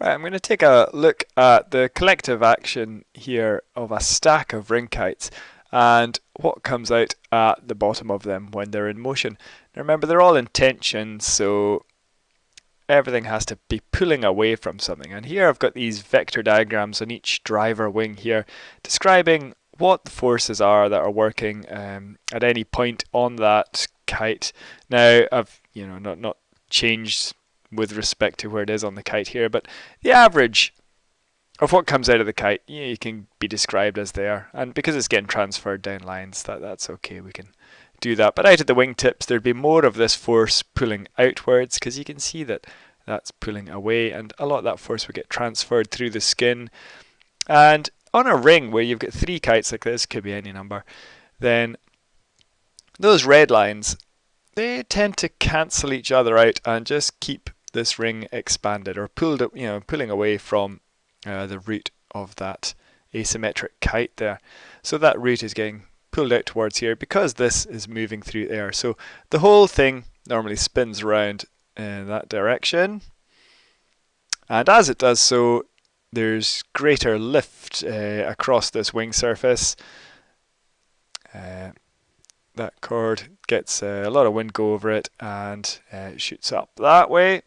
Right, I'm going to take a look at the collective action here of a stack of ring kites and what comes out at the bottom of them when they're in motion. Now remember they're all in tension so everything has to be pulling away from something and here I've got these vector diagrams on each driver wing here describing what the forces are that are working um, at any point on that kite. Now I've you know not not changed with respect to where it is on the kite here, but the average of what comes out of the kite, you, know, you can be described as there. And because it's getting transferred down lines, that, that's okay, we can do that. But out at the wingtips, there'd be more of this force pulling outwards, because you can see that that's pulling away, and a lot of that force would get transferred through the skin. And on a ring where you've got three kites like this, could be any number, then those red lines, they tend to cancel each other out and just keep this ring expanded or pulled, up, you know, pulling away from uh, the root of that asymmetric kite there. So that root is getting pulled out towards here because this is moving through air. So the whole thing normally spins around in that direction. And as it does so, there's greater lift uh, across this wing surface. Uh, that cord, gets a lot of wind go over it and uh, shoots up that way.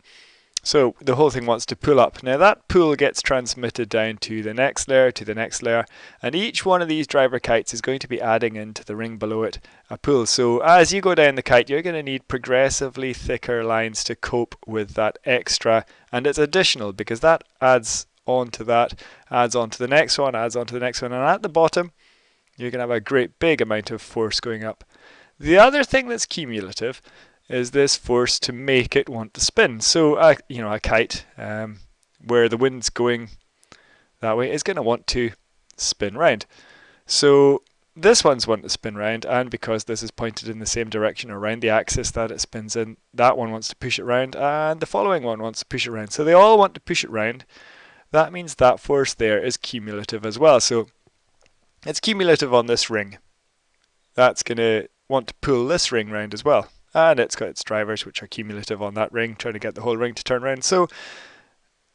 So the whole thing wants to pull up. Now that pull gets transmitted down to the next layer, to the next layer, and each one of these driver kites is going to be adding into the ring below it a pull. So as you go down the kite, you're going to need progressively thicker lines to cope with that extra, and it's additional because that adds on to that, adds on to the next one, adds on to the next one, and at the bottom, you're going to have a great big amount of force going up. The other thing that's cumulative is this force to make it want to spin. So, you know, a kite um, where the wind's going that way is going to want to spin round. So this one's wanting to spin round, and because this is pointed in the same direction around the axis that it spins in, that one wants to push it round, and the following one wants to push it round. So they all want to push it round. That means that force there is cumulative as well. So it's cumulative on this ring. That's going to want to pull this ring round as well and it's got its drivers which are cumulative on that ring, trying to get the whole ring to turn around. So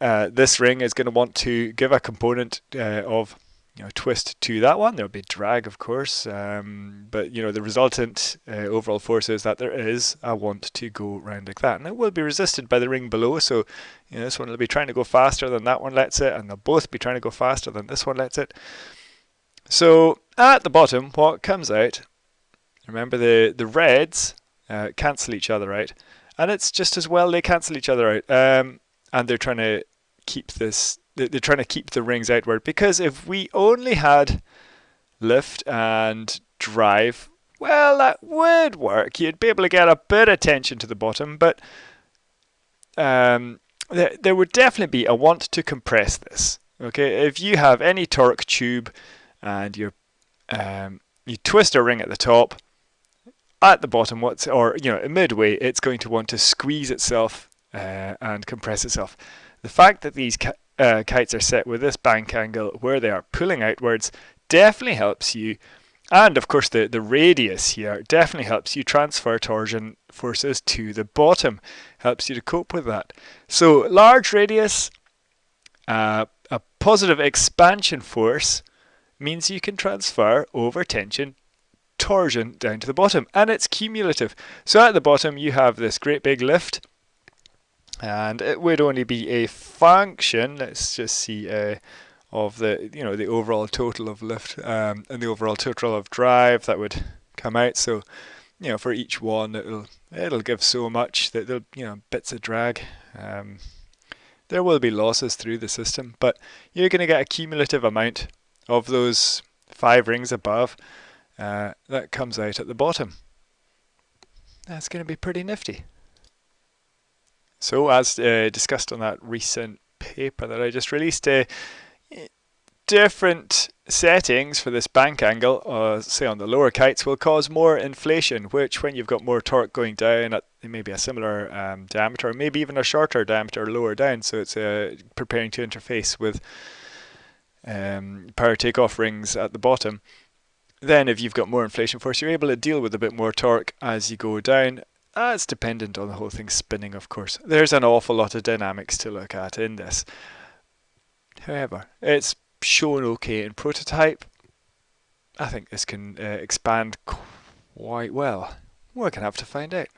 uh, this ring is going to want to give a component uh, of you know, twist to that one. There'll be drag, of course, um, but you know the resultant uh, overall force is that there is a want to go round like that, and it will be resisted by the ring below. So you know, this one will be trying to go faster than that one lets it, and they'll both be trying to go faster than this one lets it. So at the bottom, what comes out? Remember the the reds uh, cancel each other out. And it's just as well they cancel each other out. Um, and they're trying to keep this, they're trying to keep the rings outward. Because if we only had lift and drive, well, that would work. You'd be able to get a bit of tension to the bottom, but um, there, there would definitely be a want to compress this. Okay, if you have any torque tube and you um, you twist a ring at the top, at the bottom, what's or you know midway, it's going to want to squeeze itself uh, and compress itself. The fact that these uh, kites are set with this bank angle where they are pulling outwards definitely helps you. And of course, the, the radius here definitely helps you transfer torsion forces to the bottom, helps you to cope with that. So large radius, uh, a positive expansion force means you can transfer over tension torsion down to the bottom and it's cumulative. So at the bottom you have this great big lift and it would only be a function, let's just see uh, of the you know the overall total of lift um, and the overall total of drive that would come out. So you know for each one it'll it'll give so much that there'll you know bits of drag. Um, there will be losses through the system, but you're going to get a cumulative amount of those five rings above uh, that comes out at the bottom. That's going to be pretty nifty. So as uh, discussed on that recent paper that I just released, uh, different settings for this bank angle, uh, say on the lower kites, will cause more inflation, which when you've got more torque going down at maybe a similar um, diameter, maybe even a shorter diameter lower down, so it's uh, preparing to interface with um, power takeoff rings at the bottom, then if you've got more inflation force, you're able to deal with a bit more torque as you go down. Uh, it's dependent on the whole thing spinning, of course. There's an awful lot of dynamics to look at in this. However, it's shown okay in prototype. I think this can uh, expand quite well. We're going to have to find out.